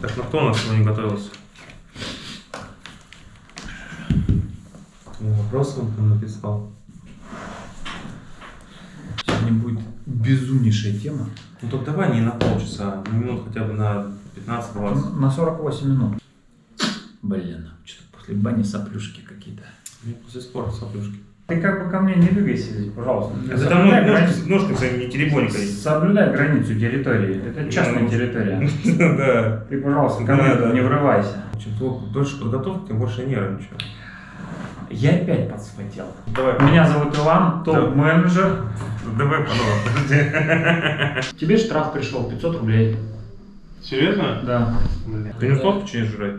Так, ну кто у нас сегодня готовился? Вопрос он там написал. Сегодня будет безумнейшая тема. Ну так давай не на полчаса, на минут хотя бы на 15-20. На 48 минут. Блин, что-то после бани соплюшки какие-то. Мне после спорта соплюшки. Ты как бы ко мне не двигайся здесь, пожалуйста. Это там Соблюдай ножки, границу- своими не теребонькой. Соблюдай границу территории. Это частная Ну, территория. Да. Ты, пожалуйста, ко Да, мне да. не врывайся. Чем то- дольше подготовки, тем больше нервничаю. Я опять подспотел. Давай. Меня зовут Иван, топ-менеджер. Давай по новому. Тебе штраф пришел 500 рублей. Серьезно? Да. Блин. Ты не успел печенье жрать?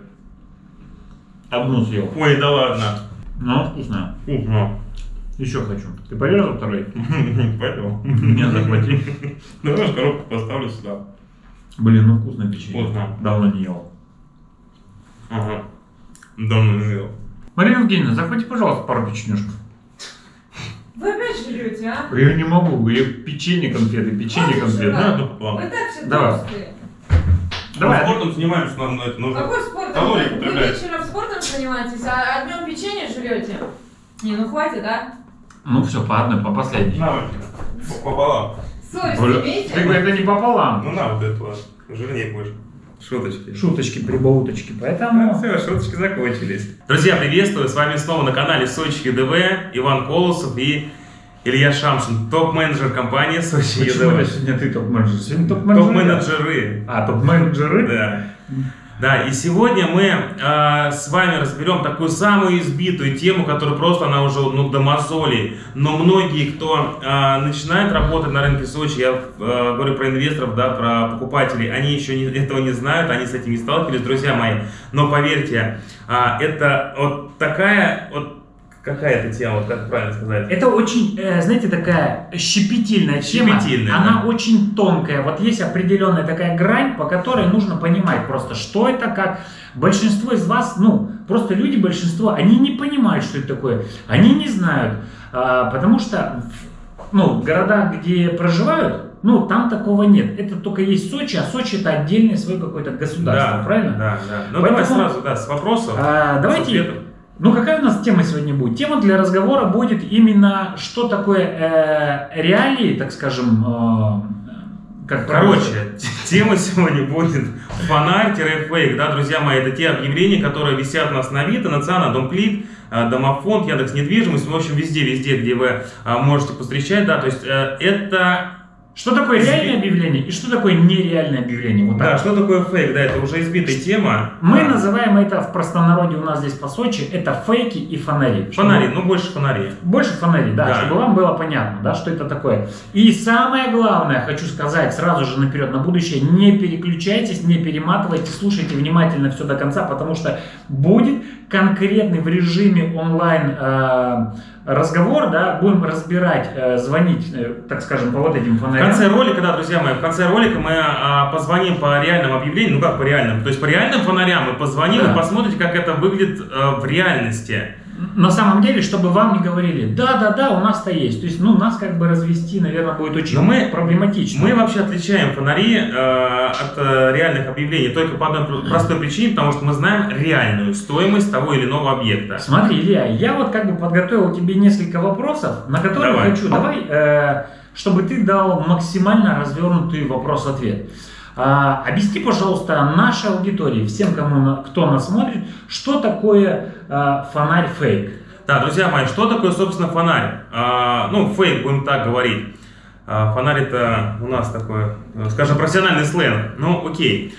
Одну съел. Ой, да ладно. Ну, вкусная. Вкусно. Еще хочу. Ты порезал второй? Понял? Меня захвати. Давай я коробку поставлю сюда. Блин, ну вкусное печенье. Вкусно. Давно не ел. Ага. Давно не ел. Марина Евгеньевна, захвати, пожалуйста, пару печенюшек. Вы опять жрете, а? Я не могу, я печенье конфеты, печенье конфеты. Да, ну пополам. Вы так все Давай. толстые. Давай. Спортом занимаемся, нам на это нужно. Какой спортом? Калории Вы вечером спортом занимаетесь, а днем печенье жрете? Не, ну хватит, а? Ну все, по одной, по последней. На, вот, пополам. Совесть Бля, имейте? ты это не пополам. Ну на вот эту вот. Жирнее будешь. Шуточки. Шуточки, прибауточки, поэтому... Все, шуточки закончились. Друзья, приветствую! С вами снова на канале Сочи ДВ Иван Колосов и Илья Шамшин, топ-менеджер компании Сочи Почему это ЕДВ. сегодня ты топ-менеджер? Сегодня топ-менеджер. Топ-менеджеры. А, топ-менеджеры? Да. Да, и сегодня мы э, с вами разберем такую самую избитую тему, которая просто, она уже ну, до мозолей. Но многие, кто э, начинает работать на рынке Сочи, я э, говорю про инвесторов, да, про покупателей, они еще не- этого не знают, они с этим не сталкивались, друзья мои. Но поверьте, а, это вот такая, вот какая это тема, вот как правильно сказать? Это очень, э, знаете, такая щепетильная тема. Щепетильная, Она да. очень тонкая. Вот есть определенная такая грань, по которой нужно понимать просто, что это, как. Большинство из вас, ну, просто люди, большинство, они не понимают, что это такое. Они не знают. А, потому что, ну, в городах, где проживают, ну, там такого нет. Это только есть Сочи, а Сочи это отдельное свое какое-то государство, да, правильно? Да, да. Ну Поэтому- давай сразу, да, с вопросов. А, с давайте, ответов. Ну какая у нас тема сегодня будет? Тема для разговора будет именно, что такое э, реалии, так скажем, э, как Короче, тема сегодня будет фонарь-фейк, да, друзья мои, это те объявления, которые висят у нас на Авито, на ЦАНа, Домклик, э, Домофонд, Яндекс Недвижимость, в общем, везде-везде, где вы э, можете постречать, да, то есть э, это, Что такое реальное объявление и что такое нереальное объявление? Вот да, так. что такое фейк, да, это уже избитая тема. Мы Да. называем это в простонародье у нас здесь по Сочи, это фейки и фонари. Чтобы- Фонари, ну больше фонари. Больше фонарей, да, Да. чтобы вам было понятно, да, что это такое. И самое главное, хочу сказать сразу же наперед на будущее, не переключайтесь, не перематывайте, слушайте внимательно все до конца, потому что будет конкретный в режиме онлайн э, разговор, да, будем разбирать, э, звонить, э, так скажем, по вот этим В фонарям. конце ролика, да, друзья мои, в конце ролика мы а, позвоним по реальным объявлениям, ну как по реальным, то есть по реальным фонарям мы позвоним Да. и посмотрите, как это выглядит э, в реальности. На самом деле, чтобы вам не говорили, да-да-да, у нас-то есть. То есть, ну, нас как бы развести, наверное, будет очень Но мы- проблематично. Мы вообще отличаем фонари э, от э, реальных объявлений только по одной пр- простой причине, потому что мы знаем реальную стоимость того или иного объекта. Смотри, Илья, я вот как бы подготовил тебе несколько вопросов, на которые Давай. хочу, давай, э, чтобы ты дал максимально развернутый вопрос-ответ. А, объясни, пожалуйста, нашей аудитории, всем, кому, кто нас смотрит, что такое э, фонарь фейк? Да, друзья мои, что такое, собственно, фонарь? А, ну, фейк, будем так говорить. А, фонарь это у нас такой, э, скажем, профессиональный сленг. Ну, окей.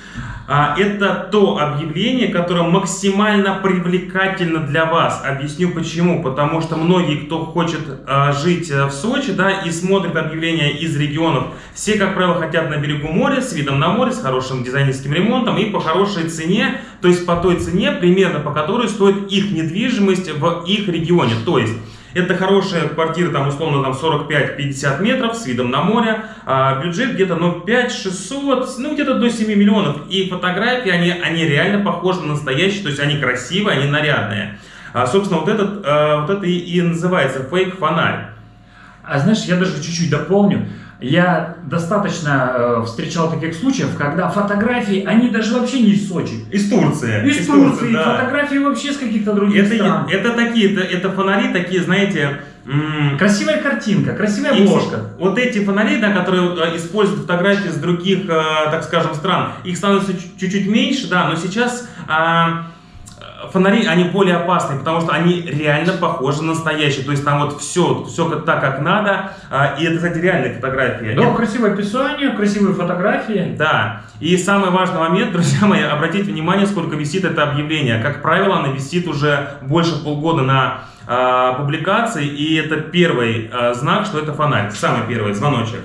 А, это то объявление, которое максимально привлекательно для вас. Объясню почему. Потому что многие, кто хочет а, жить э, в Сочи, да, и смотрит объявления из регионов, все, как правило, хотят на берегу моря, с видом на море, с хорошим дизайнерским ремонтом и по хорошей цене, то есть по той цене, примерно по которой стоит их недвижимость в их регионе. То есть это хорошая квартира, там условно там 45-50 метров с видом на море, а бюджет где-то ну 5-600, ну где-то до 7 миллионов. И фотографии, они, они реально похожи на настоящие, то есть они красивые, они нарядные. А, собственно, вот, этот, а, вот это и, и называется фейк-фонарь. А знаешь, я даже чуть-чуть дополню. Я достаточно э, встречал таких случаев, когда фотографии, они даже вообще не из Сочи. Из Турции. Из, Турции, да. фотографии вообще с каких-то других это, стран. Это такие, это, это фонари такие, знаете... Красивая картинка, красивая обложка. Вот эти фонари, да, которые э, используют фотографии с других, э, так скажем, стран, их становится чуть-чуть меньше, да, но сейчас... А, фонари, они более опасные, потому что они реально похожи на настоящие. То есть там вот все, все так, как надо. А, и это, кстати, реальные фотографии. Да, это... красивое описание, красивые фотографии. Да. И самый важный момент, друзья мои, обратите внимание, сколько висит это объявление. Как правило, оно висит уже больше полгода на э, публикации, и это первый э, знак, что это фонарь. Самый первый звоночек.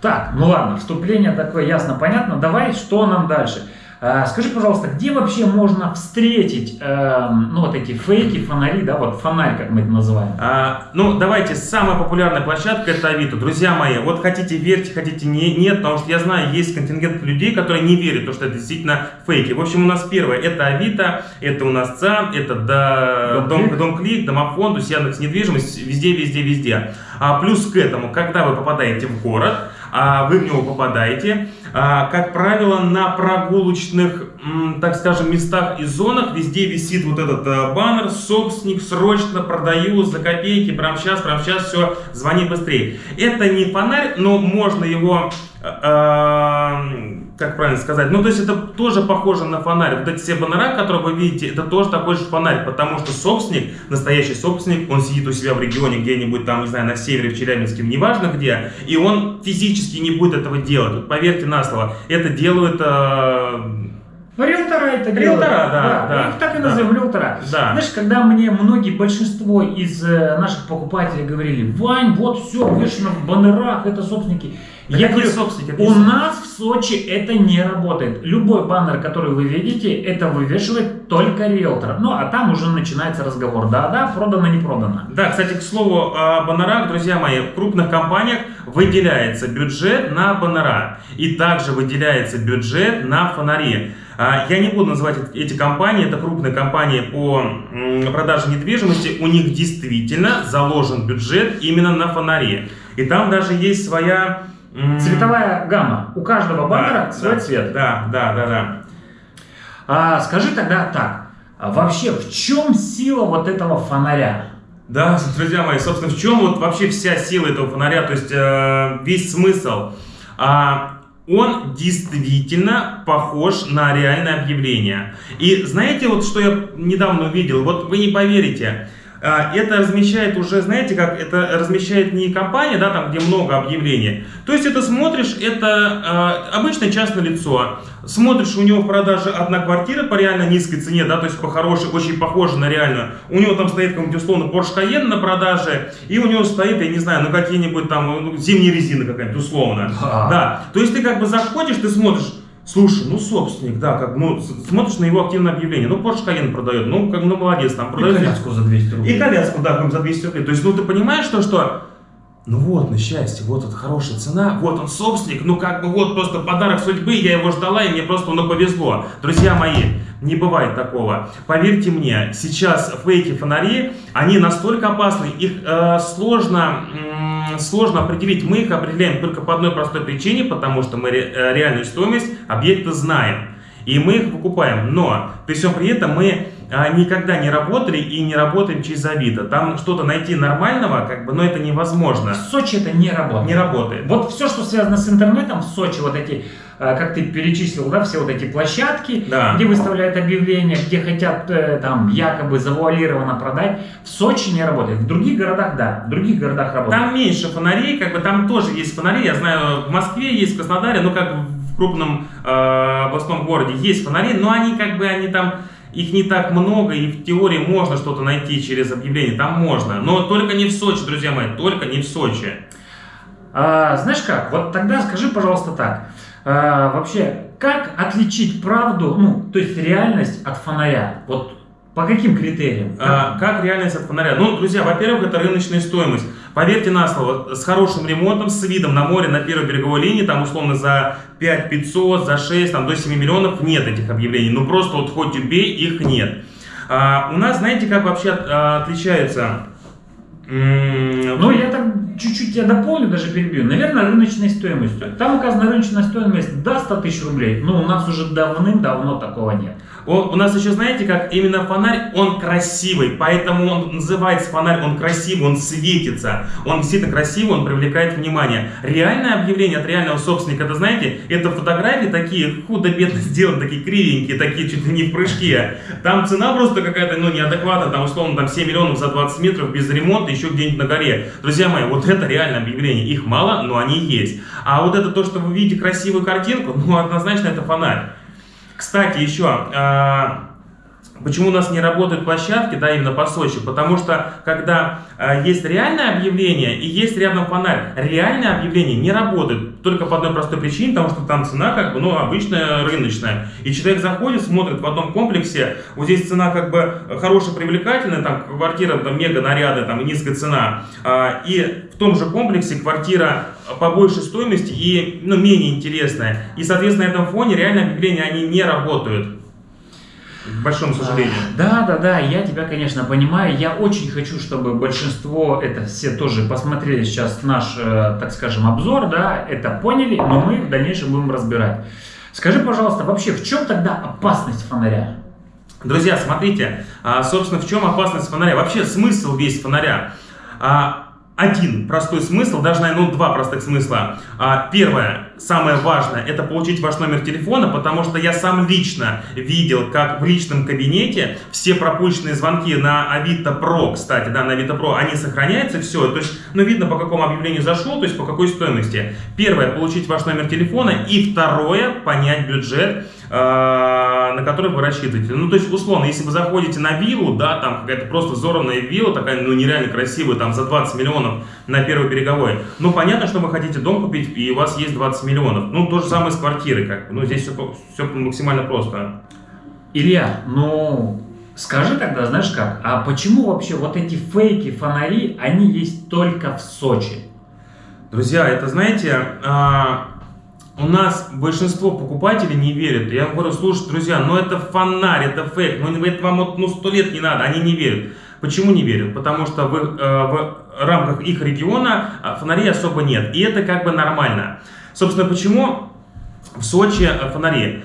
Так, ну ладно, вступление такое ясно, понятно. Давай, что нам дальше? Э, скажи, пожалуйста, где вообще можно встретить, э, ну, вот эти фейки, фонари, да, вот фонарь, как мы это называем? А, ну, давайте, самая популярная площадка это Авито. Друзья мои, вот хотите верьте, хотите не, нет, потому что я знаю, есть контингент людей, которые не верят, что это действительно фейки. В общем, у нас первое, это Авито, это у нас ЦАН, это до, Дом, Дом, Дом Клик, Домофон, то Яндекс недвижимость, везде, везде, везде. А плюс к этому, когда вы попадаете в город, а вы в него попадаете, а, как правило, на прогулочных, так скажем, местах и зонах везде висит вот этот э, баннер «Собственник срочно продаю за копейки, прямо сейчас, прямо сейчас, все, звони быстрее». Это не фонарь, но можно его э, э, как правильно сказать, ну то есть это тоже похоже на фонарь. Вот эти все баннера, которые вы видите, это тоже такой же фонарь, потому что собственник, настоящий собственник, он сидит у себя в регионе где-нибудь там, не знаю, на севере, в Челябинске, неважно где, и он физически не будет этого делать. Вот поверьте на слово, это делают... Э, Риэлтора это делают. Риэлтора, да, да. Их так и да. называем, риэлтора. Да. Знаешь, когда мне многие, большинство из э, наших покупателей говорили, Вань, вот все, вешено в баннерах, это собственники. Да я говорю, собственники, у нас в Сочи это не работает. Любой баннер, который вы видите, это вывешивает только риэлтор. Ну, а там уже начинается разговор. Да-да, продано, не продано. Да, кстати, к слову о баннерах, друзья мои, в крупных компаниях выделяется бюджет на баннера. И также выделяется бюджет на фонари. А, я не буду называть эти компании, это крупные компании по продаже недвижимости, у них действительно заложен бюджет именно на фонари. И там даже есть своя Цветовая гамма. У каждого баннера да, свой да, цвет. Да, да, да, да. А, скажи тогда так. А вообще, в чем сила вот этого фонаря? Да, друзья мои, собственно, в чем вот вообще вся сила этого фонаря, то есть э, весь смысл? А, он действительно похож на реальное объявление. И знаете, вот что я недавно увидел? Вот вы не поверите. А, это размещает уже, знаете, как это размещает не компания, да, там, где много объявлений. То есть это смотришь, это э, обычное частное лицо. Смотришь, у него в продаже одна квартира по реально низкой цене, да, то есть по хорошей, очень похоже на реальную. У него там стоит какой-нибудь условно Porsche Cayenne на продаже, и у него стоит, я не знаю, ну какие-нибудь там ну, зимние резины какая-нибудь условно. Да. да. То есть ты как бы заходишь, ты смотришь, Слушай, ну собственник, да, как, ну, смотришь на его активное объявление, ну, Porsche Cayenne продает, ну, как, ну, молодец, там продает. И коляску за 200 рублей. И коляску, да, за 200 рублей. То есть, ну, ты понимаешь, что, что, ну, вот, на счастье, вот это хорошая цена, вот он собственник, ну, как бы, вот, просто подарок судьбы, я его ждала, и мне просто, ну, повезло. Друзья мои, не бывает такого. Поверьте мне, сейчас фейки-фонари, они настолько опасны, их э, сложно... Э, сложно определить. Мы их определяем только по одной простой причине, потому что мы э, реальную стоимость объекта знаем. И мы их покупаем. Но при всем при этом мы а, никогда не работали и не работаем через Авито. Там что-то найти нормального, как бы, но это невозможно. В Сочи это не работает. Не работает. Вот все, что связано с интернетом в Сочи, вот эти как ты перечислил, да, все вот эти площадки, да. где выставляют объявления, где хотят э, там якобы завуалированно продать, в Сочи не работает. В других городах, да, в других городах работает. Там меньше фонарей, как бы там тоже есть фонари, я знаю, в Москве есть, в Краснодаре, ну как в крупном э, областном городе есть фонари, но они как бы, они там, их не так много, и в теории можно что-то найти через объявление, там можно. Но только не в Сочи, друзья мои, только не в Сочи. А, знаешь как, вот тогда скажи, пожалуйста, так. А, вообще, как отличить правду, ну, то есть реальность от фонаря? Вот по каким критериям? А, как реальность от фонаря? Ну, друзья, во-первых, это рыночная стоимость. Поверьте на слово, с хорошим ремонтом, с видом на море, на первой береговой линии, там условно за 5 500, за 6, там до 7 миллионов нет этих объявлений. Ну, просто вот хоть убей, их нет. А, у нас, знаете, как вообще а, отличается ну, я так чуть-чуть я дополню, даже перебью. Наверное, рыночной стоимостью. Там указана рыночная стоимость до 100 тысяч рублей. Но у нас уже давным-давно такого нет. Он, у нас еще, знаете, как именно фонарь, он красивый, поэтому он называется фонарь, он красивый, он светится, он действительно красивый, он привлекает внимание. Реальное объявление от реального собственника, это, знаете, это фотографии такие худо-бедно сделаны, такие кривенькие, такие чуть ли не в прыжке. Там цена просто какая-то, ну, неадекватная, там, условно, там 7 миллионов за 20 метров без ремонта, еще где-нибудь на горе. Друзья мои, вот это реальное объявление, их мало, но они есть. А вот это то, что вы видите красивую картинку, ну, однозначно это фонарь. Кстати, еще, а, почему у нас не работают площадки, да, именно по Сочи? Потому что, когда а, есть реальное объявление и есть рядом фонарь, реальное объявление не работает только по одной простой причине, потому что там цена как бы, ну, обычная рыночная. И человек заходит, смотрит в одном комплексе, вот здесь цена как бы хорошая, привлекательная, там квартира там мега нарядная, там низкая цена, а, и в том же комплексе квартира по большей стоимости и ну, менее интересная. И, соответственно, на этом фоне реальные объявления, они не работают. К большому сожалению. Да, да, да, я тебя, конечно, понимаю. Я очень хочу, чтобы большинство, это все тоже посмотрели сейчас наш, э, так скажем, обзор, да, это поняли, но мы в дальнейшем будем разбирать. Скажи, пожалуйста, вообще в чем тогда опасность фонаря? Друзья, смотрите, а, собственно, в чем опасность фонаря? Вообще смысл весь фонаря. Один простой смысл, даже, наверное, ну, два простых смысла. А, первое, самое важное, это получить ваш номер телефона, потому что я сам лично видел, как в личном кабинете все пропущенные звонки на Авито Про, кстати, да, на Авито Про, они сохраняются, все, то есть, ну, видно, по какому объявлению зашел, то есть, по какой стоимости. Первое, получить ваш номер телефона, и второе, понять бюджет, на который вы рассчитываете. Ну, то есть, условно, если вы заходите на виллу, да, там какая-то просто взорванная вилла, такая, ну, нереально красивая, там, за 20 миллионов на первой береговой, ну, понятно, что вы хотите дом купить, и у вас есть 20 миллионов. Ну, то же самое с квартирой, как бы. Ну, здесь все, все максимально просто. Илья, ну, скажи тогда, знаешь как, а почему вообще вот эти фейки, фонари, они есть только в Сочи? Друзья, это, знаете, а, у нас большинство покупателей не верят. Я говорю, слушайте, друзья, ну это фонарь, это фейк, ну это вам вот, ну сто лет не надо, они не верят. Почему не верят? Потому что в, э, в рамках их региона а, фонарей особо нет, и это как бы нормально. Собственно, почему в Сочи э, фонари?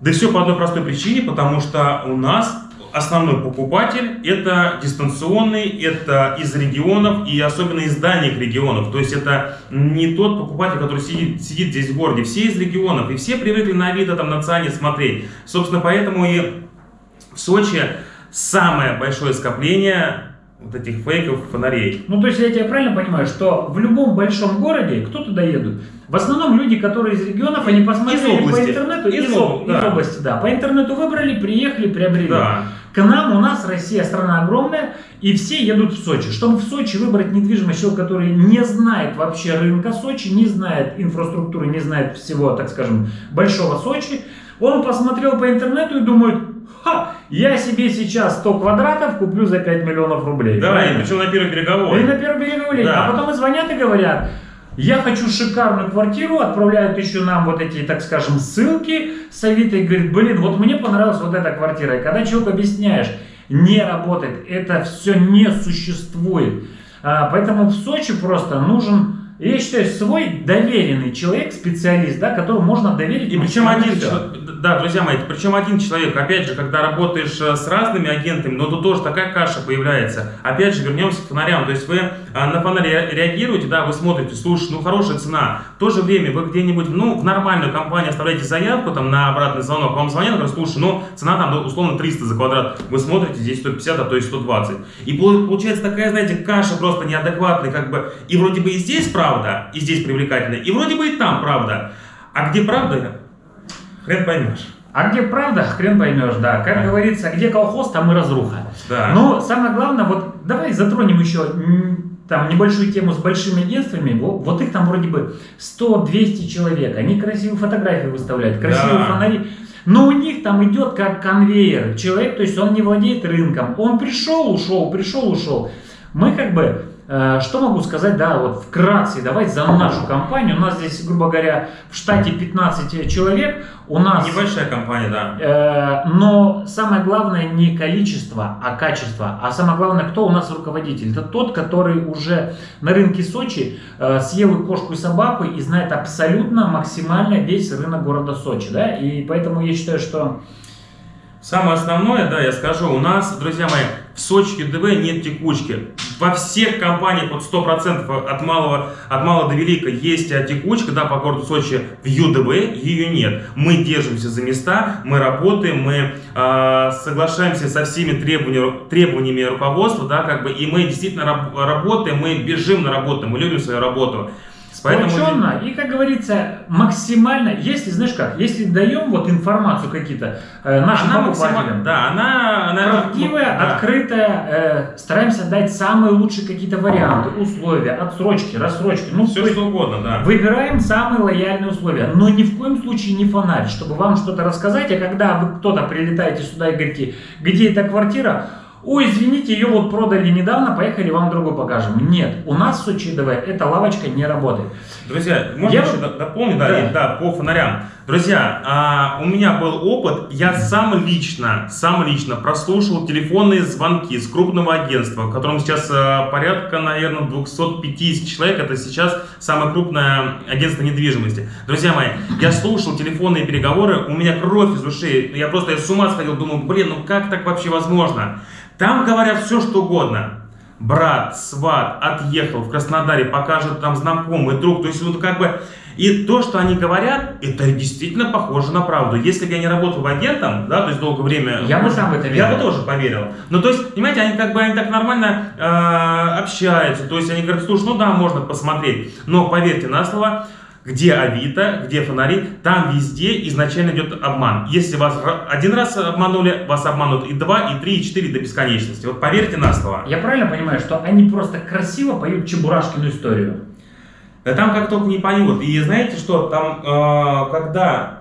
Да все по одной простой причине, потому что у нас основной покупатель это дистанционный, это из регионов и особенно из дальних регионов. То есть это не тот покупатель, который сидит, сидит здесь в городе. Все из регионов и все привыкли на Авито, там на ЦАНе смотреть. Собственно, поэтому и в Сочи самое большое скопление вот этих фейков фонарей. Ну, то есть я тебя правильно понимаю, что в любом большом городе, кто туда едут? В основном люди, которые из регионов, они посмотрели из по интернету, из, из, об... из да. области, да, по интернету выбрали, приехали, приобрели. Да. К нам, у нас Россия страна огромная, и все едут в Сочи. Чтобы в Сочи выбрать недвижимость, человек, который не знает вообще рынка Сочи, не знает инфраструктуры, не знает всего, так скажем, большого Сочи, он посмотрел по интернету и думает, ха, я себе сейчас 100 квадратов куплю за 5 миллионов рублей. Да, и причем на первой береговой. И на первой береговой. Да. А потом и звонят и говорят, я хочу шикарную квартиру, отправляют еще нам вот эти, так скажем, ссылки с Авито и говорит, блин, вот мне понравилась вот эта квартира. И когда человек объясняешь, не работает, это все не существует. А, поэтому в Сочи просто нужен я считаю, свой доверенный человек, специалист, да, которому можно доверить. И причем один, всё. да, друзья мои, причем один человек, опять же, когда работаешь э, с разными агентами, но тут тоже такая каша появляется. Опять же, вернемся к фонарям, то есть вы а, на фонарь ре- реагируете, да, вы смотрите, слушай, ну хорошая цена. В то же время вы где-нибудь, ну, в нормальную компанию оставляете заявку там на обратный звонок, вам звонят, говорят, слушай, ну, цена там условно 300 за квадрат, вы смотрите, здесь 150, а то и 120. И пол- получается такая, знаете, каша просто неадекватная, как бы, и вроде бы и здесь правда, и здесь привлекательно, и вроде бы и там правда. А где правда, хрен поймешь. А где правда, хрен поймешь, да. Как Да. говорится, где колхоз, там и разруха. Да. Но самое главное, вот давай затронем еще там небольшую тему с большими агентствами. Вот, их там вроде бы 100-200 человек. Они красивые фотографии выставляют, красивые Да. фонари. Но у них там идет как конвейер. Человек, то есть он не владеет рынком. Он пришел, ушел, пришел, ушел. Мы как бы Что могу сказать, да, вот вкратце, давайте за нашу компанию. У нас здесь, грубо говоря, в штате 15 человек. У нас Небольшая компания, да. Э, Но самое главное не количество, а качество. А самое главное, кто у нас руководитель? Это тот, который уже на рынке Сочи э, съел и кошку, и собаку и знает абсолютно максимально весь рынок города Сочи. Да? И поэтому я считаю, что Самое основное, да, я скажу, у нас, друзья мои, Сочи ЮДВ нет текучки. Во всех компаниях вот 100% от малого, от малого до велика есть а, текучка, да, по городу Сочи в ЮДВ ее нет. Мы держимся за места, мы работаем, мы э, соглашаемся со всеми требованиями, требованиями руководства, да, как бы, и мы действительно раб- работаем, мы бежим на работу, мы любим свою работу. Поэтому- и, как говорится, максимально, если, знаешь как, если даем вот информацию какие-то э, нашим она покупателям, да, она, она правдивая, да. открытая, э, стараемся дать самые лучшие какие-то варианты, условия, отсрочки, рассрочки. Ну, Все что угодно, да. Выбираем самые лояльные условия, но ни в коем случае не фонарь, чтобы вам что-то рассказать, а когда вы кто-то прилетаете сюда и говорите, где эта квартира, ой, извините, ее вот продали недавно, поехали вам другую покажем. Нет, у нас в Сочи ДВ эта лавочка не работает. Друзья, можно Я еще дополнить, да, Да. и- да, по фонарям. Друзья, а, у меня был опыт, я сам лично, сам лично прослушал телефонные звонки с крупного агентства, в котором сейчас а, порядка, наверное, 250 человек, это сейчас самое крупное агентство недвижимости. Друзья мои, я слушал телефонные переговоры, у меня кровь из ушей, я просто я с ума сходил, думаю, блин, ну как так вообще возможно? Там говорят все, что угодно брат, сват отъехал в Краснодаре, покажет там знакомый, друг. То есть вот как бы... И то, что они говорят, это действительно похоже на правду. Если бы я не работал агентом, да, то есть долгое время... Я бы сам в это Я верил. бы тоже поверил. Ну, то есть, понимаете, они как бы они так нормально э, общаются. То есть они говорят, слушай, ну да, можно посмотреть. Но поверьте на слово, где Авито, где фонари, там везде изначально идет обман. Если вас один раз обманули, вас обманут и два, и три, и четыре до бесконечности. Вот поверьте на слово. Я правильно понимаю, что они просто красиво поют Чебурашкину историю? Да там как только не поют. И знаете что, там, э, когда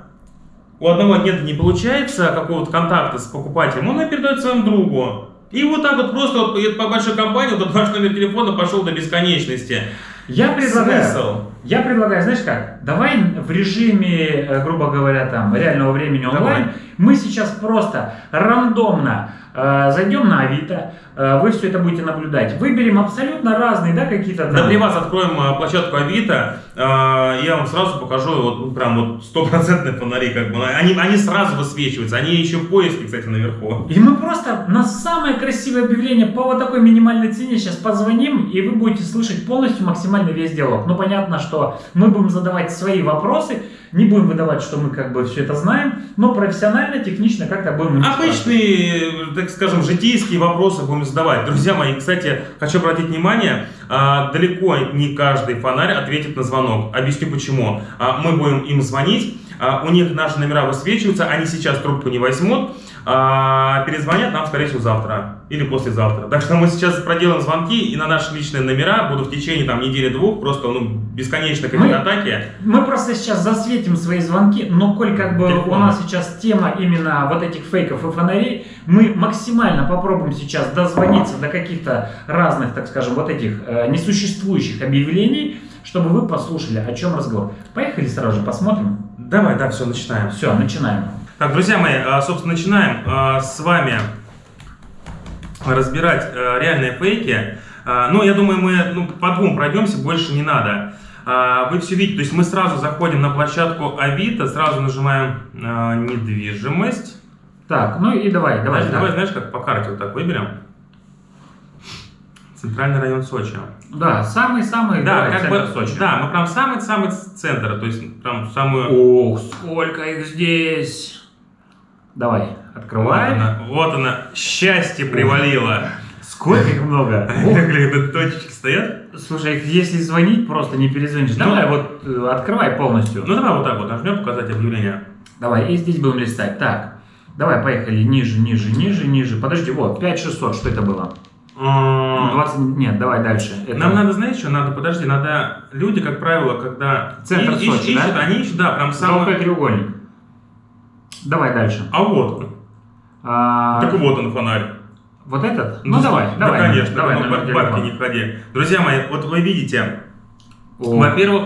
у одного агента не получается какого-то контакта с покупателем, он передает своему другу. И вот так вот просто вот по большой компании, вот ваш номер телефона пошел до бесконечности. Я предлагаю, Смысл? я предлагаю, знаешь как, давай в режиме, э, грубо говоря, там, реального времени онлайн, Давай. мы сейчас просто рандомно зайдем на Авито, э, вы все это будете наблюдать, выберем абсолютно разные, да, какие-то Да там- для вас откроем э, площадку Авито, э, я вам сразу покажу вот прям вот стопроцентные фонари, как бы, они, они сразу высвечиваются, они еще в поиске, кстати, наверху. И мы просто на самое красивое объявление по вот такой минимальной цене сейчас позвоним, и вы будете слышать полностью максимально весь диалог. Ну, понятно, что мы будем задавать свои вопросы, не будем выдавать, что мы как бы все это знаем, но профессионально, технично как-то будем... Обычные, так скажем, житейские вопросы будем задавать. Друзья мои, кстати, хочу обратить внимание, а, далеко не каждый фонарь ответит на звонок. Объясню почему. А, Мы будем им звонить, а, у них наши номера высвечиваются, они сейчас трубку не возьмут, а, перезвонят нам, скорее всего, завтра или послезавтра. Так что мы сейчас проделаем звонки, и на наши личные номера будут в течение там недели-двух просто ну, бесконечно Мы- атаки. Мы просто сейчас засветим свои звонки, но коль как бы Телефоны. у нас сейчас тема именно вот этих фейков и фонарей, мы максимально попробуем сейчас дозвониться до каких-то разных, так скажем, вот этих э, несуществующих объявлений, чтобы вы послушали, о чем разговор. Поехали сразу же посмотрим. Давай, да, все, начинаем. Все, начинаем. Так, друзья мои, а, собственно, начинаем а, с вами разбирать а, реальные фейки. Ну, я думаю, мы ну, по двум пройдемся, больше не надо. Вы все видите, то есть мы сразу заходим на площадку Авито, сразу нажимаем недвижимость. Так, ну и давай, давай. Давай, так. давай, знаешь, как по карте вот так выберем. Центральный район Сочи. Да, самый-самый Да, как центр бы, Сочи. да, мы прям самый-самый центр, то есть прям самую... Ох, сколько их здесь. Давай, Вот открывай. она, вот она, счастье привалило. Сколько их много. Как точечки стоят? Слушай, если звонить, просто не перезвонишь. Ну, Давай вот э, открывай полностью. Ну давай вот так вот нажмем показать объявление. Давай, и здесь будем листать. Так, давай, поехали. Ниже, ниже, ниже, ниже. Подожди, вот, 5600, что это было? М, 20, нет, давай дальше. Это- Нам надо, знаешь, что надо, подожди, надо, люди, как правило, когда Центр и- Сочи, ищут, да? они ищут, да, прям Золотой самый... треугольник. Давай дальше. А вот он. А, Так вот он фонарь. Вот этот? Ну, давай, да, давай. конечно, давай ну, бабки не ходи. Друзья мои, вот вы видите, во-первых,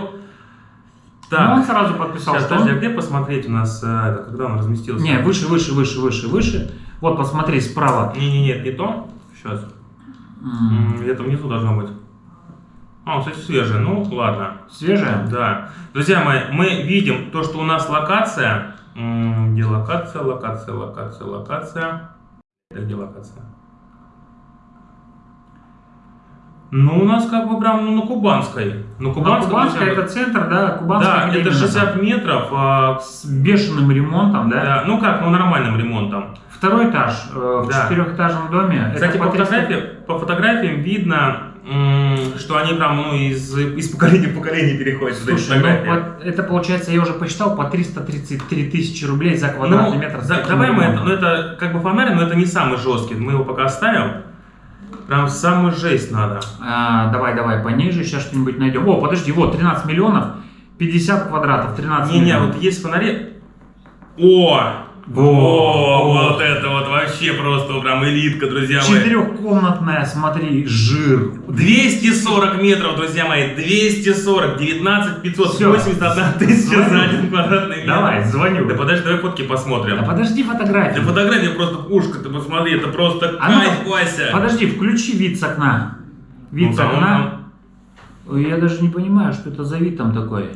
Ну, он так, сразу подписал, сейчас, что подожди, а где посмотреть у нас, э, это, когда он разместился? Не, выше, выше, выше, выше, выше. Вот, посмотри, справа. Не, не, нет, не то. Сейчас. М, Где-то внизу должно быть. А, кстати, свежий. Ну, ладно. Свежая? Да. Друзья мои, мы видим то, что у нас локация. Где локация, локация, локация, локация. Это где локация? Ну, у нас как бы прям ну, на Кубанской. На Ну, Кубанской. Кубанская друзья, это центр, да, Кубанская Да, это назад. 60 метров. а, С бешеным ремонтом, да? да, ну как, ну нормальным ремонтом. Второй этаж э, в Да. четырехэтажном доме. Кстати, по, по 300 фотографиям, по фотографиям видно, что они прям ну, из, из поколения в поколение переходят. Слушай, ну, по- это получается, я уже посчитал, по 333 тысячи рублей за квадратный Ну, метр. таким давай мы это, ну это как бы фонарь, но это не самый жесткий, мы его пока оставим. Прям самую жесть надо. А, давай, давай, пониже, сейчас что-нибудь найдем. О, подожди, вот, 13 миллионов, 50 квадратов, 13 Не-не, миллионов. вот есть фонари. О! Во! Вот это вот вообще просто прям элитка, друзья мои. Четырехкомнатная, смотри, жир. 240 метров, друзья мои, 240, 19 581 тысяча за один квадратный метр. Давай, звоню. Да подожди, давай фотки посмотрим. Да подожди Да фотографию. фотография просто пушка, ты посмотри, это просто А ну, кайф, Вася. Подожди, включи вид с окна. Вид Ну, с да, окна. Я даже не понимаю, что это за вид там такой.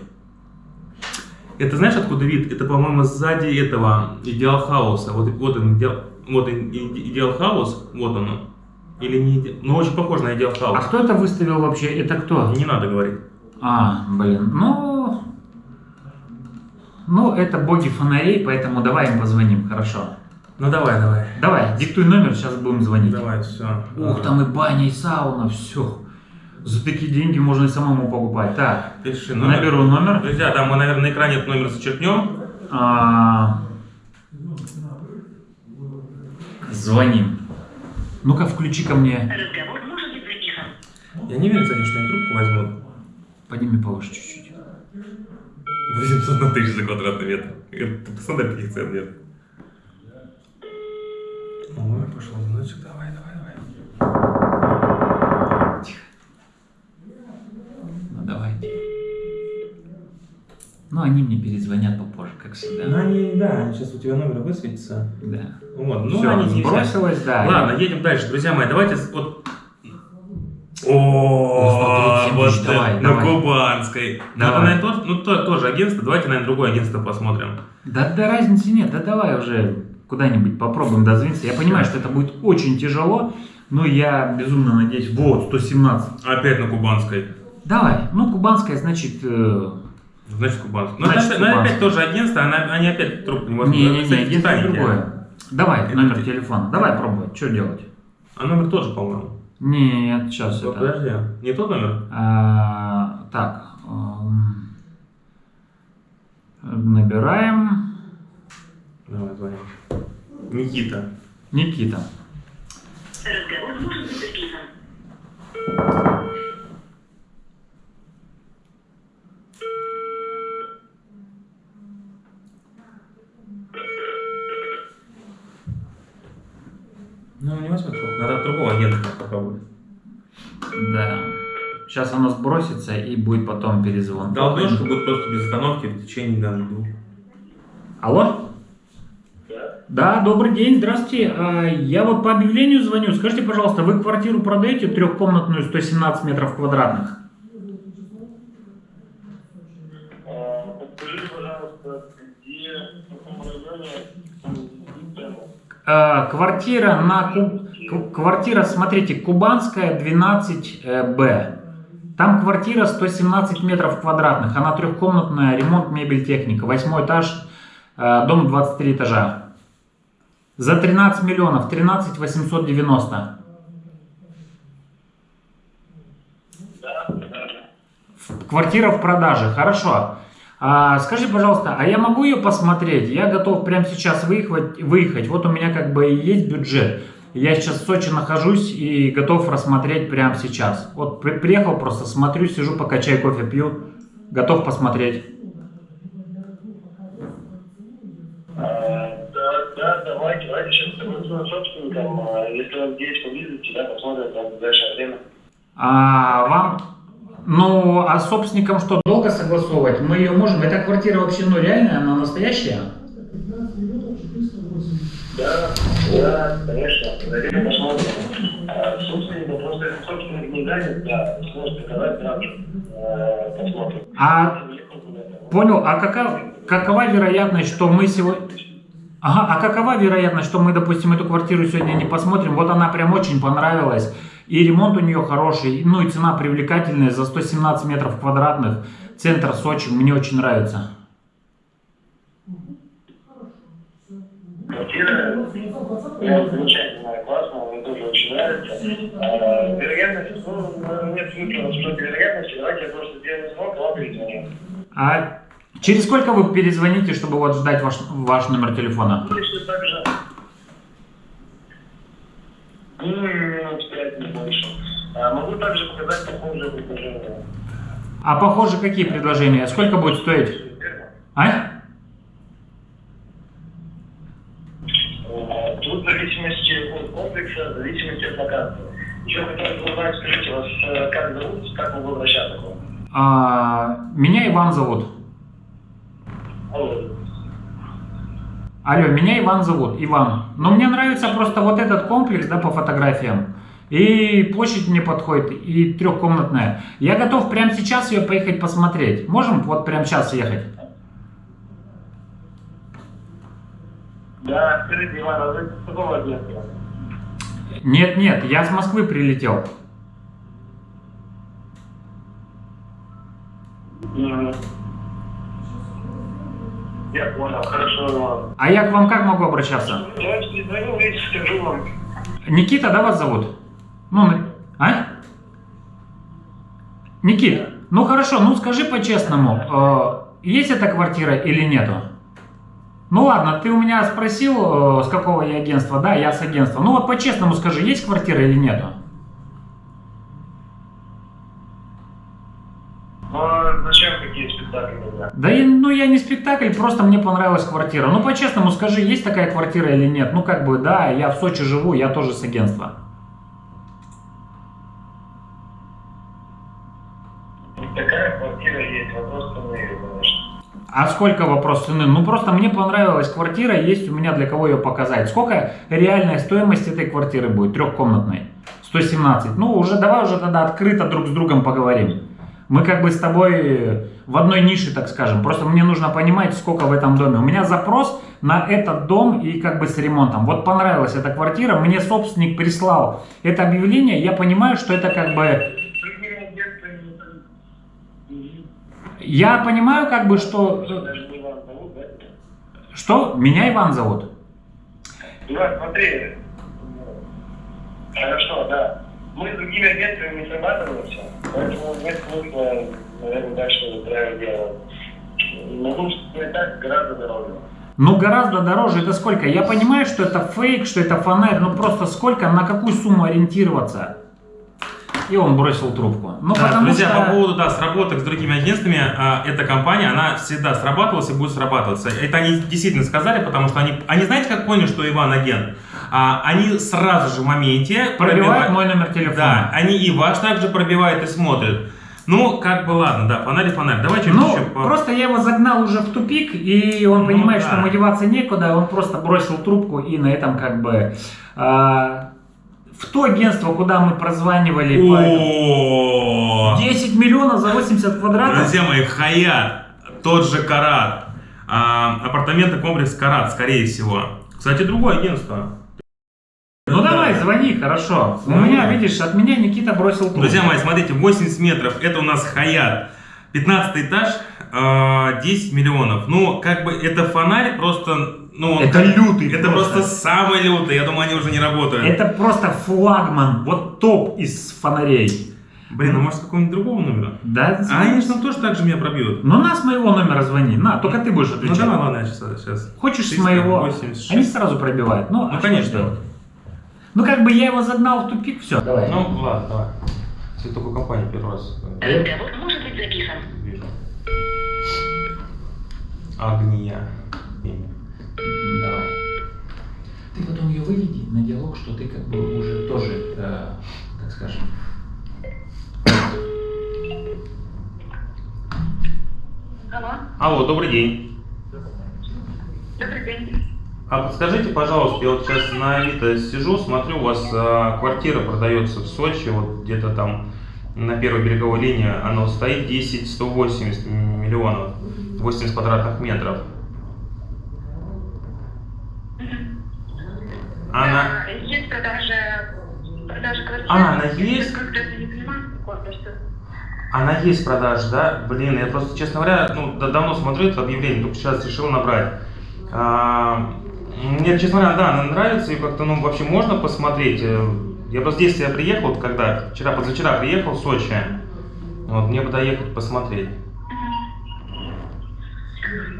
Это знаешь, откуда вид? Это, по-моему, сзади этого Идеал Хауса. Вот, вот он, идеал, вот Идеал Хаус, вот он. Или не Иде- Ну, очень похож на Идеал А Хаус. кто это выставил вообще? Это кто? Не надо говорить. А, блин, ну... Ну, это боги фонарей, поэтому давай им позвоним, хорошо. Ну, давай, давай. Давай, диктуй номер, сейчас будем звонить. Давай, все. Ух, там и баня, и сауна, все. За такие деньги можно и самому покупать. Так, Пиши номер. наберу номер. Друзья, да, мы, наверное, на экране этот номер зачеркнем. А, Звоним. Ну-ка, включи ко мне. Разговор может быть записан. Я не верю, кстати, что они трубку возьмут. Подними повыше чуть-чуть. 800 на тысяч за квадратный метр. Это таких цен нет. Ой, пошел звоночек, давай. Ну, они мне перезвонят попозже, как всегда. Ну, они, да, сейчас у тебя номер высветится. Да. Вот, ну, Всё, они не сбросилось, да. Ладно, едем дальше, друзья мои. Давайте вот. О, 137 вот на. Кубанской. Ну, наверное, тот- ну, то- тоже агентство. Давайте, наверное, другое агентство посмотрим. Да, да разницы нет, да давай уже куда-нибудь попробуем дозвониться. Я понимаю, что это будет очень тяжело, но я безумно надеюсь. Вот, 117. Опять на Кубанской. Давай, ну, кубанская, значит... Значит, Кубанская. Ну, Значит, это, опять- ну, опять тоже агентство, она- они опять трубку не возьмут. Не-не-не, Кстати, в агентство Титанике. другое. Давай, Это номер телефона. Давай пробовать, что делать? А номер тоже, по-моему. Нет, сейчас Вот, это... Подожди, не тот номер? А, так, эм, набираем Давай, звоним. Никита. Никита. Разговор может быть записан. Ну, не возьмет трубку. Надо от другого агента попробовать. Да. Сейчас оно сбросится и будет потом перезвон. Долбежка будет просто без остановки в течение да, двух. Алло? Да, добрый день, здравствуйте. А, Я вот по объявлению звоню. Скажите, пожалуйста, вы квартиру продаете трехкомнатную 117 метров квадратных? А, Подскажите, пожалуйста, где, в каком районе цену? А, Квартира на квартира, смотрите, Кубанская 12Б. Там квартира 117 метров квадратных. Она трехкомнатная, ремонт, мебель, техника. Восьмой этаж, э, дом 23 этажа. За 13 миллионов, 13 890. Да, да. В- Квартира в продаже, хорошо. А, скажи, пожалуйста, а я могу ее посмотреть? Я готов прямо сейчас выехать, выехать. Вот у меня как бы и есть бюджет. Я сейчас в Сочи нахожусь и готов рассмотреть прямо сейчас. Вот при- приехал просто, смотрю, сижу, пока чай, кофе пью. Готов посмотреть. А, да, да, давайте, давайте сейчас с собственником, а, если он здесь поблизости, да, посмотрим там в ближайшее время. А вам, ну, а с собственником что, долго согласовывать? Мы ее можем, эта квартира вообще, ну, реальная, она настоящая? Да, да, конечно. Зайдем посмотрим. А, собственник, просто если собственник да, сможет приказать сразу. э, Посмотрим. А, понял, а какова, какова вероятность, что мы сегодня... Ага, а какова вероятность, что мы, допустим, эту квартиру сегодня не посмотрим? Вот она прям очень понравилась, и ремонт у нее хороший, ну и цена привлекательная за 117 метров квадратных, центр Сочи, мне очень нравится. Квартира, ну, замечательная, классная, мне тоже очень нравится. А, вероятность, ну, нет смысла обсуждать вероятности, давайте я просто сделаю звонок, вам перезвоню. А через сколько вы перезвоните, чтобы вот ждать ваш, ваш номер телефона? Если так же, ну, минут пять, не больше. А, могу также показать похожие предложения. А похоже, какие предложения? Сколько будет стоить? А, Тут в зависимости от комплекса, в зависимости от локации. Еще хотел бы узнать, скажите, вас э, как зовут, как могу обращаться к вам? А, меня Иван зовут. Алло. Алло, меня Иван зовут, Иван. Но мне нравится просто вот этот комплекс, да, по фотографиям. И площадь мне подходит, и трехкомнатная. Я готов прямо сейчас ее поехать посмотреть. Можем вот прямо сейчас ехать? Да, скажите, Иван, а вы с какого? Нет, нет, я с Москвы прилетел. Я понял, хорошо. А я к вам как могу обращаться? Никита, да, вас зовут? Ну, а? Никит, ну хорошо, ну скажи по-честному, э, есть эта квартира или нету? Ну ладно, ты у меня спросил, э, с какого я агентства, да, я с агентства. Ну вот по-честному скажи, есть квартира или нету? Ну, а зачем какие спектакли тогда? Да я, не спектакль, просто мне понравилась квартира. Ну по-честному скажи, есть такая квартира или нет? Ну как бы, да, я в Сочи живу, я тоже с агентства. Такая квартира есть, вопрос цены, конечно. А сколько вопрос цены? Ну просто мне понравилась квартира, есть у меня для кого ее показать. Сколько реальная стоимость этой квартиры будет, трехкомнатной? 117. Ну уже давай уже тогда открыто друг с другом поговорим. Мы как бы с тобой в одной нише, так скажем. Просто мне нужно понимать, сколько в этом доме. У меня запрос на этот дом и как бы с ремонтом. Вот понравилась эта квартира, мне собственник прислал это объявление, я понимаю, что это как бы... Я понимаю как бы, что... Что? Меня Иван зовут. Иван, смотри. Хорошо, да. Мы с другими агентствами не срабатываемся, поэтому нет смысла, наверное, дальше устраивать дело. Могу сказать так, гораздо дороже. Ну, гораздо дороже. Это сколько? Я понимаю, что это фейк, что это фонарь. Ну, просто сколько, на какую сумму ориентироваться? И он бросил трубку. Ну, Да, потому друзья, что... по поводу да, сработок с другими агентствами, а, эта компания, она всегда срабатывалась и будет срабатываться. Это они действительно сказали, потому что они, они знаете, как поняли, что Иван агент? А, они сразу же в моменте Пробивает пробивают- мой номер телефона. Да, они и ваш также пробивают и смотрят. Ну, как бы ладно, да, фонарь фонарь. Давай чуть Ну, еще по- просто я его загнал уже в тупик, и он Ну, понимает, да. что ему деваться некуда, он просто бросил трубку, и на этом как бы... а, в то агентство, куда мы прозванивали, по этому- О! 10 миллионов за 80 квадратов. Друзья мои, Хаят, тот же Карат, а, апартаменты комплекс Карат, скорее всего. Кстати, другое агентство. Ну Да. давай, звони, хорошо. У меня, видишь, от меня Никита бросил трубку. Друзья мои, смотрите, 80 метров, это у нас Хаят. 15 этаж, а, 10 миллионов. Ну, как бы это фонарь просто... Ну, он- Это лютый Это просто. просто самый лютый, я думаю, они уже не работают. Это просто флагман, вот топ из фонарей. Блин, ну может с какого-нибудь другого номера? Да, А они же там тоже так же меня пробьют. Ну на с моего номера звони, на, только ты будешь Ну отвечать. давай, ладно, сейчас. сейчас. Хочешь с 386. моего? Они сразу пробивают. Ну, Ну, а конечно. Ну как бы я его загнал в тупик, все. Давай. Ну ладно, давай. Я такую компанию первый раз э, Разговор может быть записан. вижу. Огния. Имя. Ты потом ее выведи на диалог, что ты как бы уже тоже, э, так скажем, Алло, Алло, добрый день. добрый день. А подскажите, пожалуйста, я вот сейчас на Авито сижу, смотрю, у вас а, квартира продается в Сочи, вот где-то там на первой береговой линии, она стоит 10 180 миллионов, 80 квадратных метров. Она... А, Есть продажа, продажа квартиры. А, она есть? Она есть в продаже, да? Блин, я просто, честно говоря, ну, да- давно смотрю это объявление, только сейчас решил набрать. А, мне, честно говоря, да, она нравится, и как-то, ну, вообще можно посмотреть. Э, Я просто здесь я приехал, вот когда, вчера, позавчера приехал в Сочи. Вот, мне бы доехать посмотреть.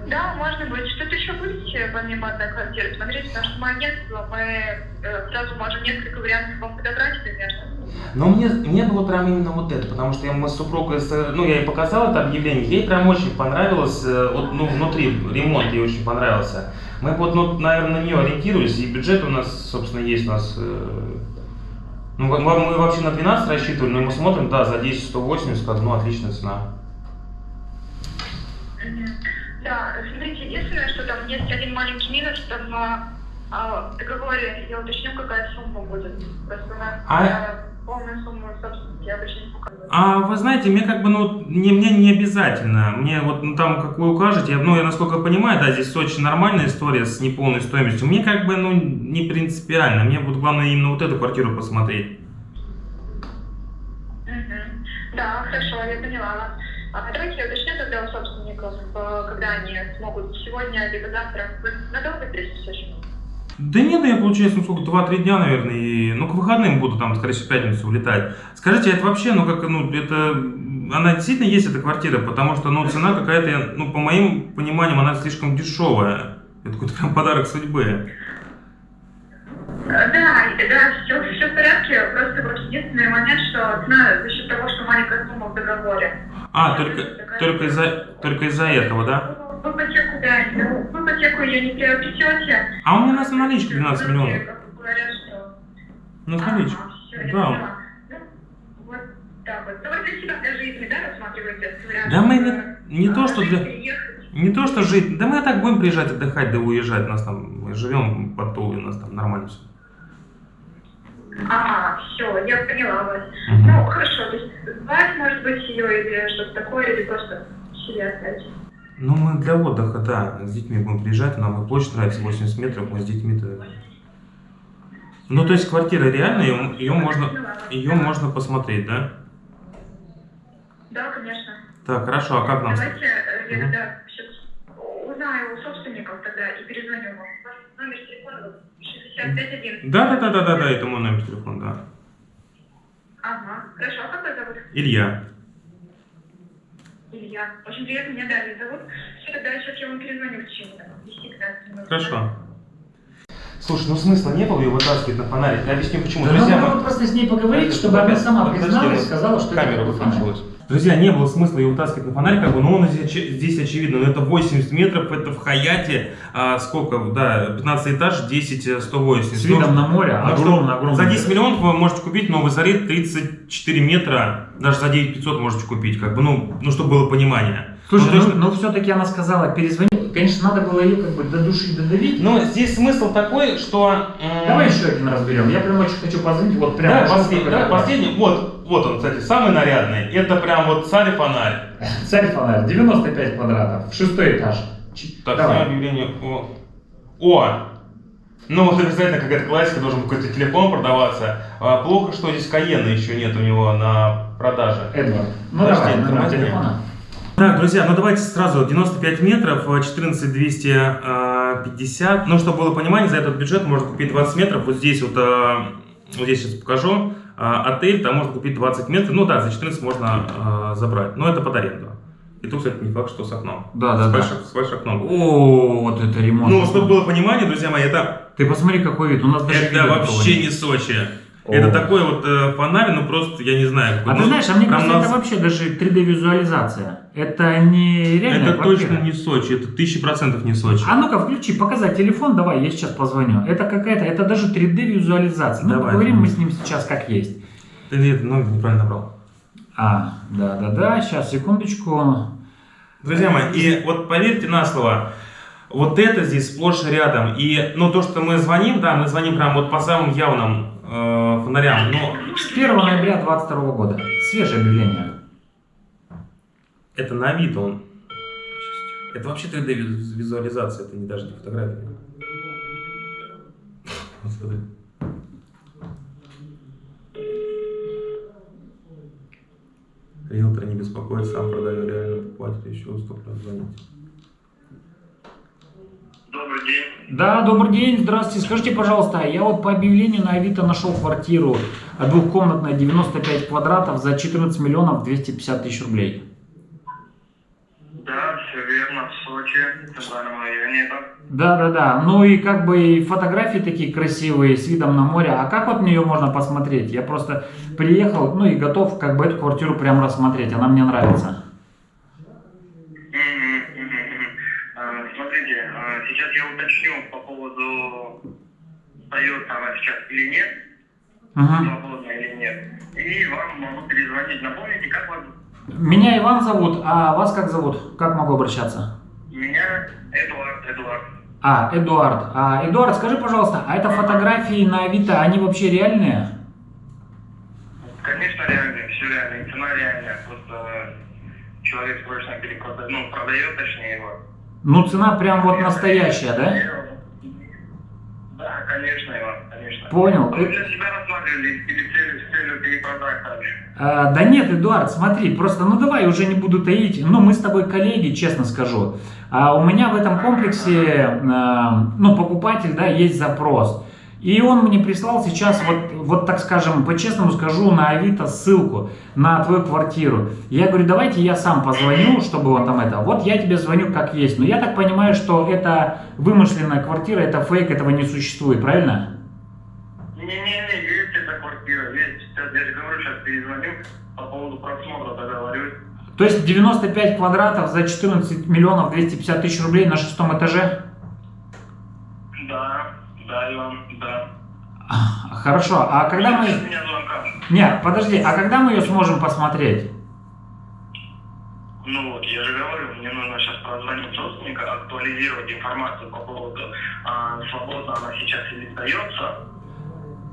Да, можно будет. Что-то еще будете помимо одной квартиры смотреть, потому что мы агентство, мы э, сразу можем несколько вариантов вам подобрать, конечно. Но мне, мне было прям именно вот это, потому что я, мы с супругой, ну, я ей показал это объявление, ей прям очень понравилось, э, вот, ну, внутри ремонт ей очень понравился. Мы вот, ну, наверное, на нее ориентировались, и бюджет у нас, собственно, есть у нас, э, ну, мы, мы вообще на 12 рассчитывали, но мы смотрим, да, за 10 180, как, ну, отличная цена. Да, смотрите, единственное, что там есть один маленький минус, там а, а, договоре я уточню, какая сумма будет. Просто у нас А- э, полную сумму собственности обычно не показывают. А вы знаете, мне как бы, ну, не, мне не обязательно. Мне вот ну, там, как вы укажете, я, ну, я насколько понимаю, да, здесь очень нормальная история с неполной стоимостью. Мне как бы, ну, не принципиально. Мне вот главное именно вот эту квартиру посмотреть. Мгм. Да, хорошо, я поняла вас. А давайте я уточню тогда у собственников, э, когда они смогут сегодня либо завтра. Вы надолго Сочи? Да нет, ну, я, получается, ну, сколько, 2-3 дня, наверное, и, ну, к выходным буду там, скорее всего, в пятницу улетать. Скажите, это вообще, ну, как, ну, это, она действительно есть, эта квартира, потому что, ну, цена какая-то, ну, по моим пониманиям, она слишком дешевая. Это какой-то прям подарок судьбы. Да, да, все, все в порядке. Просто вот единственный момент, что цена за счет того, что маленькая сумма в договоре. А, только, только из-за, только из-за этого, да? В ипотеку, да, ну, в ипотеку ее не приобретете. А у меня на наличке 12 миллионов. Говорят, что... На наличке. Ага, всё, я Да. Ну, вот так вот. Ну, вы для себя для жизни, да, рассматриваете? Да мы не, не то, что жить, для... Не то, что жить. Да мы так будем приезжать, отдыхать, да уезжать. У нас там, мы живем под Тулой, у нас там нормально все. Ага, все, я поняла вас. Мгм. Ну, хорошо, то есть звать, может быть, ее или что-то такое, или просто себе оставить. Ну, мы для отдыха, да, с детьми будем приезжать, нам и площадь нравится, 80 метров, мы с детьми-то... Ну, то есть квартира реальная, ее, ее можно, ее можно посмотреть, да? Да, конечно. Так, хорошо, а как нам? Давайте э, я тогда сейчас узнаю у собственников тогда и перезвоню вам. Ваш номер телефона 651. Да, да, да, да, да, да, это мой номер телефона, да. Ага, хорошо. А как вас зовут? Илья. Илья. Очень приятно, меня Дарья зовут. Все, тогда сейчас я вам перезвоню в течение там, 10-15 минут. Хорошо. Слушай, ну смысла не было ее вытаскивать на фонарик. Я объясню почему. Да Друзья, надо мы- просто с ней поговорить, чтобы она сама призналась, сказала, что камера выключилась. Друзья, не было смысла ее вытаскивать на фонарь, как бы, но он здесь, здесь очевидно, но это 80 метров, это в Хаяте, а, сколько, да, 15 этаж, 10, э, 180. С видом на море, Ну, огромно, огромно. За 10 миллионов вы можете купить новый Зарит 34 метра, даже за 9 500 можете купить, как бы, ну, ну чтобы было понимание. Слушай, Ну, ну, все-таки она сказала, перезвони. Конечно, надо было ее как бы до души додавить. Но здесь смысл такой, что... м, Давай еще один разберем. Я прям очень хочу позвонить, вот прям. Что последний, такое? последний. Вот, вот он, кстати, самый нарядный. Это прям вот царь и фонарь. Царь фонарь, 95 квадратов, шестой этаж. Так, Давай. объявление. О. О! Ну вот обязательно какая-то классика, должен какой-то телефон продаваться. А, плохо, что здесь Каена еще нет у него на продаже. Эдвард. Ну Подожди, давай, номер телефона. Так, друзья, ну давайте сразу 95 метров, э, 14 250. Ну, чтобы было понимание, за этот бюджет можно купить 20 метров. Вот здесь вот, э, вот здесь сейчас покажу. Э, Отель, там можно купить 20 метров. Ну да, за 14 можно э, забрать. Но это под аренду. И тут, кстати, не факт, что с окном. Да, с да, да. большим, С большим окном. О, вот это ремонт. Ну, чтобы было понимание, друзья мои, это, Ты посмотри, какой вид. У нас даже это вообще не Сочи. Это такой вот э, фонарь, ну просто, я не знаю. А ты ну, знаешь, а мне кажется, нас- это вообще даже 3D-визуализация. Это не реальная Это квартира. точно не Сочи, это тысячи процентов не Сочи. А ну-ка, включи, показать телефон, давай, я сейчас позвоню. Это какая-то, это даже 3D-визуализация. Ну, Давай. поговорим мы с ним сейчас как есть. Ты нет, ну, неправильно набрал. А, да-да-да, сейчас, секундочку. Друзья мои, и вот поверьте на слово, вот это здесь сплошь рядом. И, ну, то, что мы звоним, да, мы звоним прям вот по самым явным э, фонарям, но С 1 ноября 2022 года. Свежее объявление. это на вид он. Это вообще 3D виз- визуализация, это не даже не фотография. Господи. Риэлтор не беспокоит, сам продаю реально покупателю еще уступлю звонить. Добрый день. Да, добрый день, здравствуйте. Скажите, пожалуйста, я вот по объявлению на Авито нашел квартиру а, двухкомнатная, 95 квадратов за 14 миллионов 250 тысяч рублей. Да, все верно, в Сочи, в центральном районе это. Да, да, да. Ну и как бы и фотографии такие красивые с видом на море. А как вот на нее можно посмотреть? Я просто приехал, ну и готов как бы эту квартиру прям рассмотреть. Она мне нравится. Мгм, мгм, мгм. А, Смотрите, а, сейчас я уточню по поводу, сдается она сейчас или нет, Мгм. свободна или нет. И вам могу перезвонить. Напомните, как вас? Меня Иван зовут, а вас как зовут? Как могу обращаться? Меня Эдуард, Эдуард. А, Эдуард. А, Эдуард, скажи, пожалуйста, а это фотографии на Авито, они вообще реальные? Конечно, реально, все реально, и цена реальная. Просто человек срочно перекладывает, ну, продает, точнее, его. Ну, цена прям вот настоящая, да? Да, конечно, Иван, конечно. Понял. Вы для себя рассматривали или целью, целью перепродать? А, да нет, Эдуард, смотри, просто, ну давай, уже не буду таить. Ну, мы с тобой коллеги, честно скажу. А у меня в этом комплексе, а, ну, покупатель, да, есть запрос. И он мне прислал сейчас, вот, вот так скажем, по-честному скажу, на Авито ссылку на твою квартиру. Я говорю, давайте я сам позвоню, чтобы он там это. Вот я тебе звоню как есть. Но я так понимаю, что это вымышленная квартира, это фейк, этого не существует, правильно? Не-не-не, есть эта квартира, есть. Сейчас я же говорю, сейчас перезвоню по поводу просмотра, договорюсь. То есть 95 квадратов за 14 миллионов 250 тысяч рублей на шестом этаже? Да, Иван, да. А, Хорошо, а когда мы... Нет, подожди, а когда мы ее сможем посмотреть? Ну вот, я же говорю, мне нужно сейчас прозвонить собственника, актуализировать информацию по поводу, а, свободно она сейчас или сдается.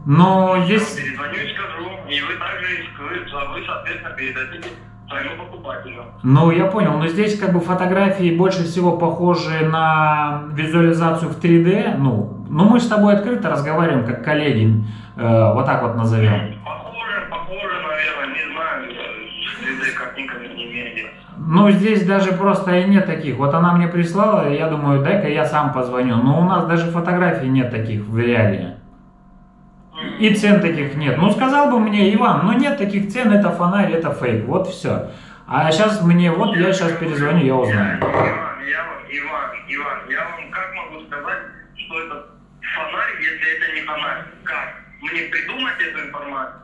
Но Я здесь... перезвоню и скажу, и вы также, вы, вы, соответственно, передадите своему покупателю. Ну, я понял, но здесь как бы фотографии больше всего похожи на визуализацию в 3D. Ну, ну мы с тобой открыто разговариваем, как коллеги, э, вот так вот назовем. Похоже, похоже, наверное, не знаю, с 3D картинками не меряли. Ну, здесь даже просто и нет таких. Вот она мне прислала, я думаю, дай-ка я сам позвоню. Но у нас даже фотографий нет таких в реалии. И цен таких нет. Ну, сказал бы мне Иван, ну нет таких цен, это фонарь, это фейк. Вот все. А сейчас мне, вот я сейчас перезвоню, я узнаю. Иван, Иван, Иван, я вам как могу сказать, что это фонарь, если это не фонарь? Как? Мне придумать эту информацию?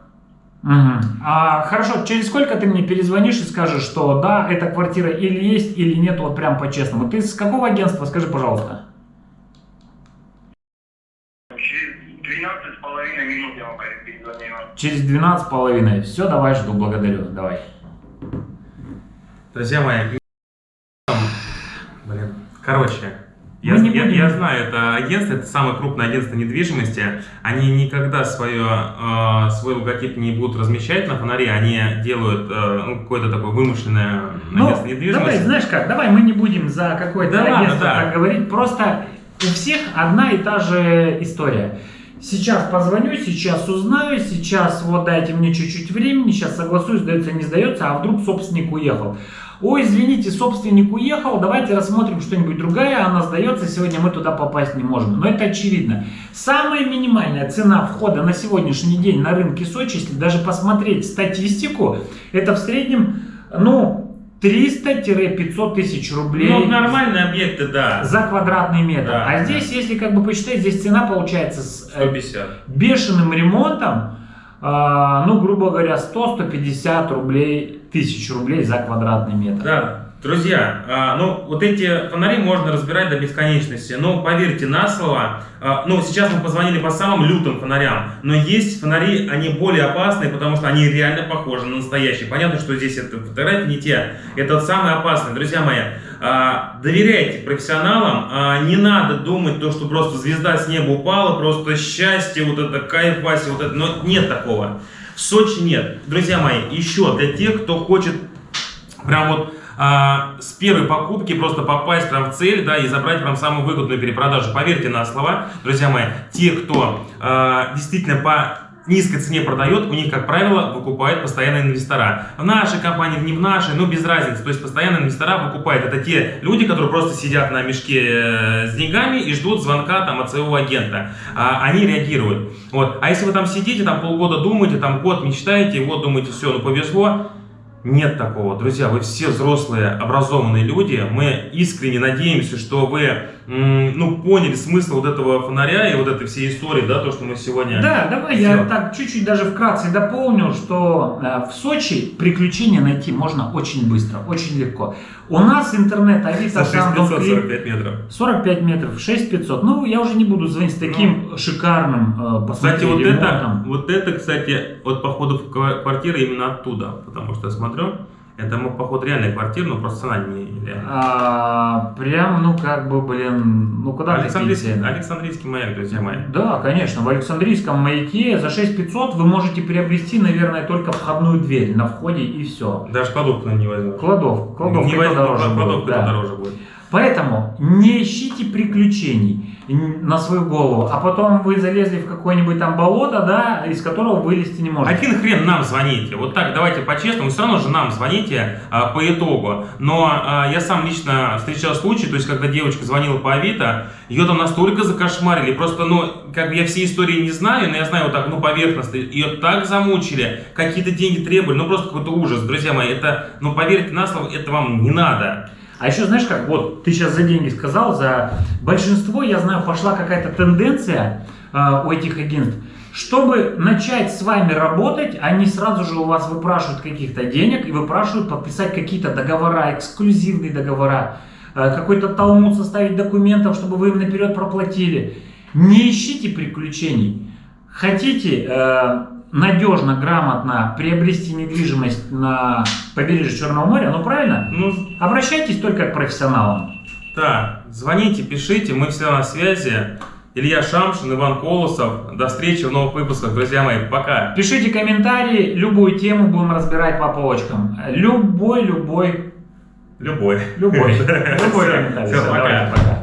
Мгм. А, хорошо, через сколько ты мне перезвонишь и скажешь, что да, эта квартира или есть, или нет, вот прям по-честному. Ты с какого агентства, скажи, пожалуйста? Через 12 с половиной минут я вам перезвоню. Через 12 с половиной. Все, давай, жду, благодарю, давай. Друзья мои, блин, короче, я, Мы не я- будем- я знаю, это агентство, это самое крупное агентство недвижимости. Они никогда свое, э, свой логотип не будут размещать на фонаре, они делают э, ну, какое-то такое вымышленное Ну, агентство недвижимости. давай, знаешь как, давай мы не будем за какое-то Да агентство да. так говорить, просто у всех одна и та же история. Сейчас позвоню, сейчас узнаю, сейчас вот дайте мне чуть-чуть времени, сейчас согласуюсь, сдается, не сдается, а вдруг собственник уехал. Ой, извините, собственник уехал, давайте рассмотрим что-нибудь другое, она сдается, сегодня мы туда попасть не можем. Но это очевидно. Самая минимальная цена входа на сегодняшний день на рынке Сочи, если даже посмотреть статистику, это в среднем, ну, 300-500 тысяч рублей Ну, нормальные объекты, да. за квадратный метр. Да, а да. здесь, если как бы посчитать, здесь цена получается с э, 150. бешеным ремонтом а, ну, грубо говоря, 100-150 рублей, тысяч рублей за квадратный метр. Да, друзья, а, ну вот эти фонари можно разбирать до бесконечности, но поверьте на слово, а, ну сейчас мы позвонили по самым лютым фонарям, но есть фонари, они более опасные, потому что они реально похожи на настоящие. Понятно, что здесь это фотографии не те, это самые опасные. Друзья мои, а, доверяйте профессионалам, не надо думать то, что просто звезда с неба упала, просто счастье, вот это кайф, Вася, вот это, но нет такого. Сочи нет. Друзья мои, еще для тех, кто хочет прям вот а, с первой покупки просто попасть прям в цель, да, и забрать прям самую выгодную перепродажу. Поверьте на слова, друзья мои, те, кто а, действительно по низкой цене продает, у них, как правило, выкупают постоянные инвестора. В нашей компании, не в нашей, ну без разницы. То есть постоянные инвестора выкупают. Это те люди, которые просто сидят на мешке э, с деньгами и ждут звонка там от своего агента. А, они реагируют. Вот. А если вы там сидите, там полгода думаете, там год мечтаете, вот думаете, все, ну повезло, нет такого. Друзья, вы все взрослые, образованные люди. Мы искренне надеемся, что вы ну, поняли смысл вот этого фонаря и вот этой всей истории, да, то, что мы сегодня... Да, давай сделали. я так чуть-чуть даже вкратце дополню, что э, в Сочи приключения найти можно очень быстро, очень легко. У нас интернет Авито... 45 метров. 45 метров, 6500. Ну, я уже не буду звонить с таким ну, шикарным э, Кстати, вот это, вот это, кстати, вот походу в квартира именно оттуда, потому что я смотрю... Это мог, походу, реальная квартира, но просто цена не реальная. А, прям, ну, как бы, блин, ну, куда Александрийский, Александрийский маяк, друзья мои. Да, конечно, в Александрийском маяке за 6500 вы можете приобрести, наверное, только входную дверь на входе и все. Даже кладовку не возьму. Кладовку, кладовка не возьму, дороже кладовка будет. Да. дороже будет. Поэтому не ищите приключений на свою голову, а потом вы залезли в какое-нибудь там болото, да, из которого вылезти не можете. Один хрен нам звоните. Вот так, давайте по-честному, все равно же нам звоните а, по итогу. Но а, я сам лично встречал случай, то есть, когда девочка звонила по Авито, ее там настолько закошмарили, просто, ну, как бы я все истории не знаю, но я знаю вот так, ну, поверхностно, ее так замучили, какие-то деньги требовали, ну, просто какой-то ужас, друзья мои, это, ну, поверьте на слово, это вам не надо. А еще знаешь как, вот ты сейчас за деньги сказал, за большинство, я знаю, пошла какая-то тенденция э, у этих агентств, чтобы начать с вами работать, они сразу же у вас выпрашивают каких-то денег и выпрашивают подписать какие-то договора, эксклюзивные договора, э, какой-то талмуд составить документов, чтобы вы им наперед проплатили. Не ищите приключений. Хотите э, надежно, грамотно приобрести недвижимость на побережье Черного моря, ну правильно? Ну, обращайтесь только к профессионалам. Да, звоните, пишите, мы все на связи. Илья Шамшин, Иван Колосов. До встречи в новых выпусках, друзья мои. Пока. Пишите комментарии, любую тему будем разбирать по полочкам. Любой, любой. Любой. Любой. Любой комментарий. Все, пока.